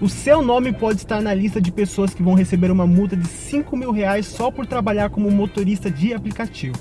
o seu nome pode estar na lista de pessoas que vão receber uma multa de 5 mil reais só por trabalhar como motorista de aplicativo.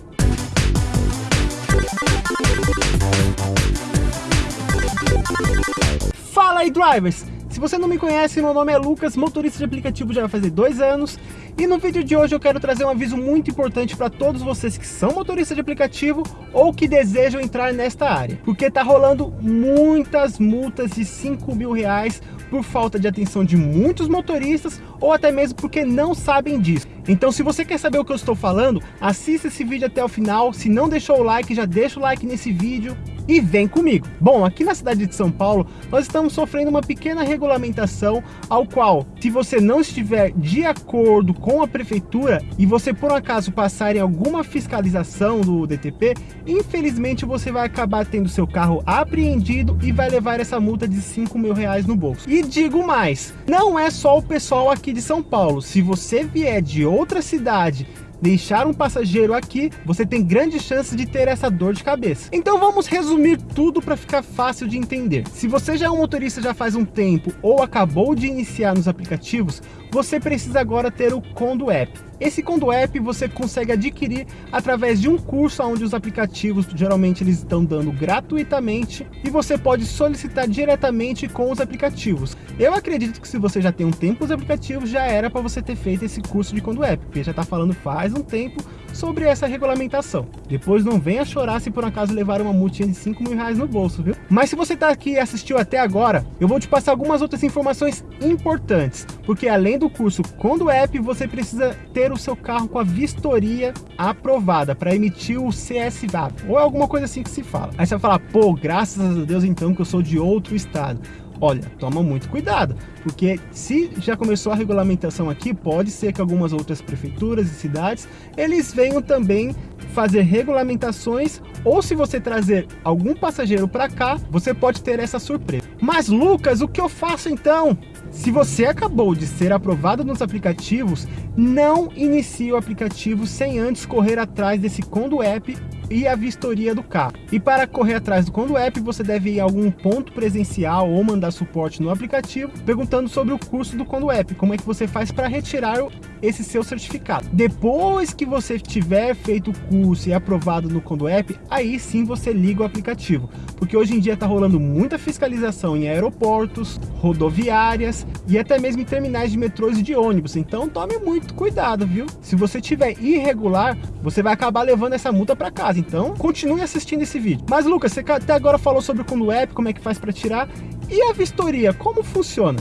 Fala aí, drivers! Se você não me conhece, meu nome é Lucas, motorista de aplicativo já vai fazer dois anos. E no vídeo de hoje eu quero trazer um aviso muito importante para todos vocês que são motoristas de aplicativo ou que desejam entrar nesta área, porque tá rolando muitas multas de 5 mil reais por falta de atenção de muitos motoristas ou até mesmo porque não sabem disso. Então se você quer saber o que eu estou falando, assista esse vídeo até o final, se não deixou o like, já deixa o like nesse vídeo e vem comigo. Bom, aqui na cidade de São Paulo, nós estamos sofrendo uma pequena regulamentação ao qual, se você não estiver de acordo com a prefeitura e você por um acaso passar em alguma fiscalização do DTP, infelizmente você vai acabar tendo seu carro apreendido e vai levar essa multa de 5 mil reais no bolso. E digo mais, não é só o pessoal aqui de São Paulo, se você vier de outra cidade deixar um passageiro aqui, você tem grandes chances de ter essa dor de cabeça. Então vamos resumir tudo para ficar fácil de entender. Se você já é um motorista já faz um tempo ou acabou de iniciar nos aplicativos, você precisa agora ter o Condo App. Esse Condo App você consegue adquirir através de um curso onde os aplicativos geralmente eles estão dando gratuitamente e você pode solicitar diretamente com os aplicativos. Eu acredito que se você já tem um tempo os aplicativos, já era para você ter feito esse curso de Condo App, porque já está falando faz um tempo sobre essa regulamentação. Depois não venha chorar se por acaso levar uma multinha de 5 mil reais no bolso, viu? Mas se você está aqui e assistiu até agora, eu vou te passar algumas outras informações importantes, porque além do curso Condo App, você precisa ter o seu carro com a vistoria aprovada para emitir o CSVAP, ou alguma coisa assim que se fala. Aí você vai falar, pô, graças a Deus então que eu sou de outro estado. Olha, toma muito cuidado, porque se já começou a regulamentação aqui, pode ser que algumas outras prefeituras e cidades, eles venham também fazer regulamentações, ou se você trazer algum passageiro para cá, você pode ter essa surpresa. Mas Lucas, o que eu faço então? Se você acabou de ser aprovado nos aplicativos, não inicie o aplicativo sem antes correr atrás desse Condo App e a vistoria do carro. E para correr atrás do Condo App, você deve ir a algum ponto presencial ou mandar suporte no aplicativo, perguntando sobre o curso do Condo App, como é que você faz para retirar esse seu certificado. Depois que você tiver feito o curso e aprovado no Condo App, aí sim você liga o aplicativo, porque hoje em dia está rolando muita fiscalização em aeroportos, rodoviárias e até mesmo em terminais de metrôs e de ônibus, então tome muito cuidado, viu? Se você tiver irregular, você vai acabar levando essa multa para casa Então, continue assistindo esse vídeo. Mas, Lucas, você até agora falou sobre o Condo App, como é que faz para tirar. E a vistoria, como funciona?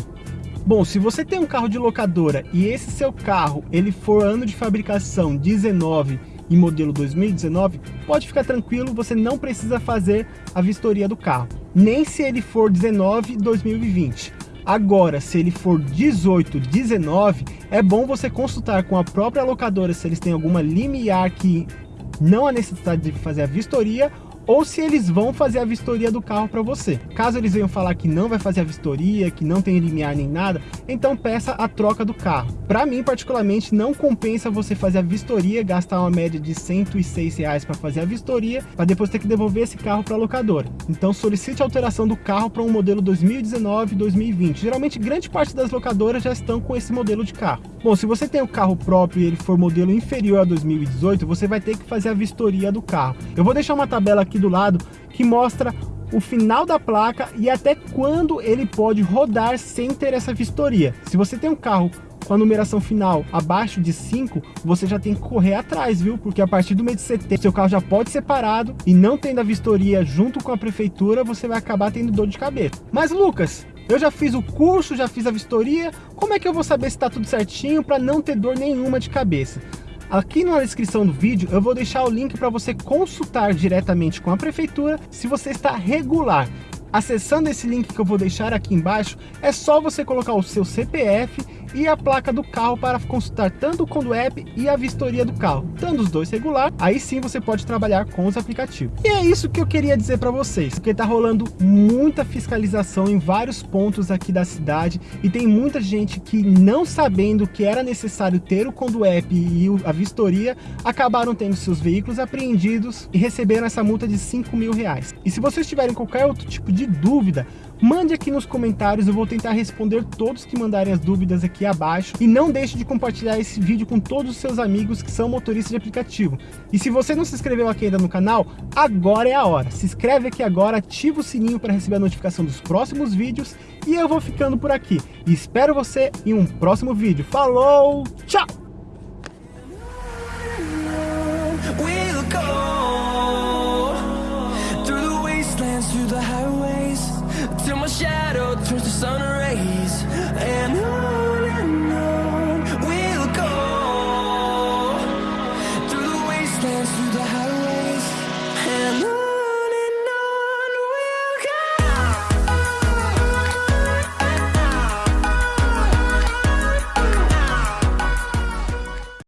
Bom, se você tem um carro de locadora e esse seu carro ele for ano de fabricação 19 e modelo 2019, pode ficar tranquilo, você não precisa fazer a vistoria do carro. Nem se ele for 19 2020. Agora, se ele for 18, 19, é bom você consultar com a própria locadora se eles têm alguma limiar que não há necessidade de fazer a vistoria ou se eles vão fazer a vistoria do carro para você. Caso eles venham falar que não vai fazer a vistoria, que não tem limiar nem nada, então peça a troca do carro. Para mim, particularmente, não compensa você fazer a vistoria, gastar uma média de 106 reais para fazer a vistoria, para depois ter que devolver esse carro para a locadora. Então solicite a alteração do carro para um modelo 2019-2020. Geralmente, grande parte das locadoras já estão com esse modelo de carro. Bom, se você tem o carro próprio e ele for modelo inferior a 2018, você vai ter que fazer a vistoria do carro. Eu vou deixar uma tabela aqui aqui do lado que mostra o final da placa e até quando ele pode rodar sem ter essa vistoria. Se você tem um carro com a numeração final abaixo de 5, você já tem que correr atrás, viu? Porque a partir do mês de setembro, seu carro já pode ser parado e não tendo a vistoria junto com a prefeitura, você vai acabar tendo dor de cabeça. Mas Lucas, eu já fiz o curso, já fiz a vistoria, como é que eu vou saber se está tudo certinho para não ter dor nenhuma de cabeça? Aqui na descrição do vídeo eu vou deixar o link para você consultar diretamente com a prefeitura se você está regular. Acessando esse link que eu vou deixar aqui embaixo, é só você colocar o seu CPF e a placa do carro para consultar tanto o Condo App e a vistoria do carro. Tendo os dois regular, aí sim você pode trabalhar com os aplicativos. E é isso que eu queria dizer para vocês, porque tá rolando muita fiscalização em vários pontos aqui da cidade e tem muita gente que não sabendo que era necessário ter o Condo App e a vistoria, acabaram tendo seus veículos apreendidos e receberam essa multa de 5 mil reais. E se vocês tiverem qualquer outro tipo de dúvida, mande aqui nos comentários, eu vou tentar responder todos que mandarem as dúvidas aqui abaixo. E não deixe de compartilhar esse vídeo com todos os seus amigos que são motoristas de aplicativo. E se você não se inscreveu aqui ainda no canal, agora é a hora. Se inscreve aqui agora, ativa o sininho para receber a notificação dos próximos vídeos. E eu vou ficando por aqui. E espero você em um próximo vídeo. Falou, tchau!